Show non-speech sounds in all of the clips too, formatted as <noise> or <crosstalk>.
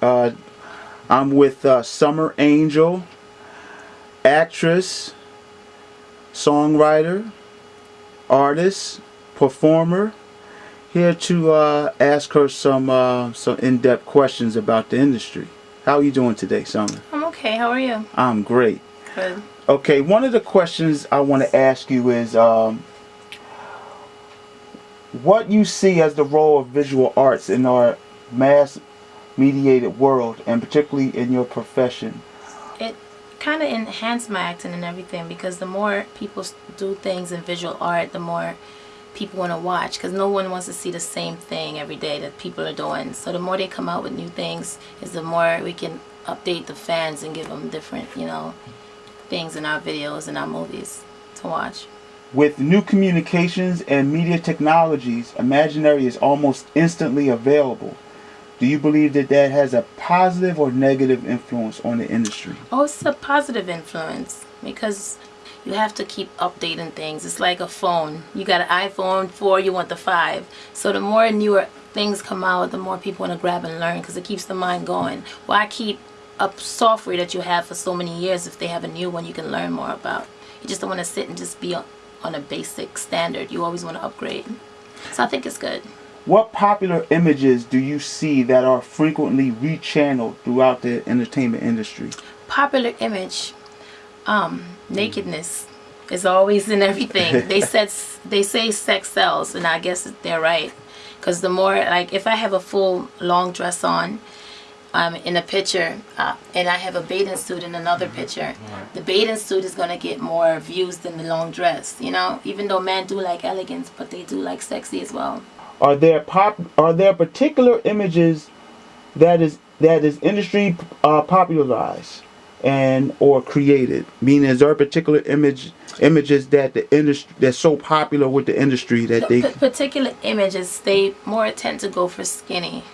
Uh, I'm with uh, Summer Angel, actress, songwriter, artist, performer. Here to uh, ask her some uh, some in-depth questions about the industry. How are you doing today, Summer? I'm okay. How are you? I'm great. Good. Okay, one of the questions I want to ask you is um, what you see as the role of visual arts in our mass mediated world and particularly in your profession. It kind of enhanced my acting and everything because the more people do things in visual art, the more people want to watch because no one wants to see the same thing every day that people are doing. So the more they come out with new things is the more we can update the fans and give them different, you know, things in our videos and our movies to watch. With new communications and media technologies, Imaginary is almost instantly available. Do you believe that that has a positive or negative influence on the industry? Oh, it's a positive influence because you have to keep updating things. It's like a phone. You got an iPhone 4, you want the 5. So the more newer things come out, the more people want to grab and learn because it keeps the mind going. Why keep a software that you have for so many years if they have a new one you can learn more about? You just don't want to sit and just be on a basic standard. You always want to upgrade. So I think it's good. What popular images do you see that are frequently rechanneled throughout the entertainment industry? Popular image, um, nakedness is always in everything. <laughs> they said they say sex sells, and I guess they're right. Because the more, like, if I have a full long dress on, um, in a picture, uh, and I have a bathing suit in another picture, the bathing suit is gonna get more views than the long dress. You know, even though men do like elegance, but they do like sexy as well. Are there pop? Are there particular images that is that is industry uh, popularized? and or created meaning is there a particular image images that the industry that's so popular with the industry that they P particular images they more tend to go for skinny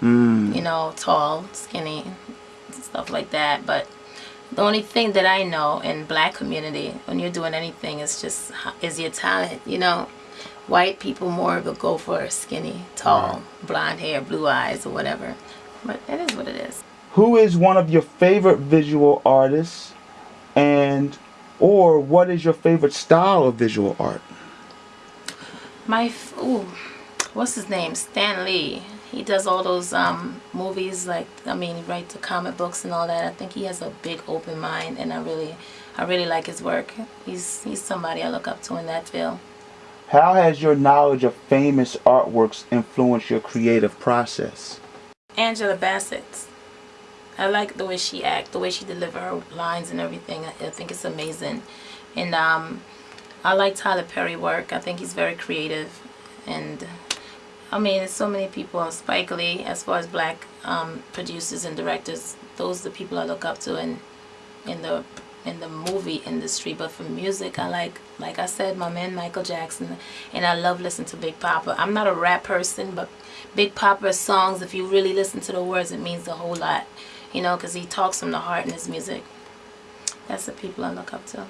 mm. you know tall skinny stuff like that but the only thing that I know in black community when you're doing anything is just is your talent you know white people more will go for skinny tall blonde hair blue eyes or whatever but it is what it is who is one of your favorite visual artists and or what is your favorite style of visual art? My, ooh, what's his name? Stan Lee. He does all those um, movies like, I mean, he writes the comic books and all that. I think he has a big open mind and I really, I really like his work. He's, he's somebody I look up to in that field. How has your knowledge of famous artworks influenced your creative process? Angela Bassett. I like the way she act, the way she deliver her lines and everything. I, I think it's amazing. And um, I like Tyler Perry work. I think he's very creative. And I mean, there's so many people. Spike Lee, as far as black um, producers and directors, those are the people I look up to in, in the in the movie industry. But for music, I like, like I said, my man Michael Jackson. And I love listening to Big Papa. I'm not a rap person, but Big Papa's songs, if you really listen to the words, it means a whole lot you know, because he talks from the heart in his music. That's the people I look up to.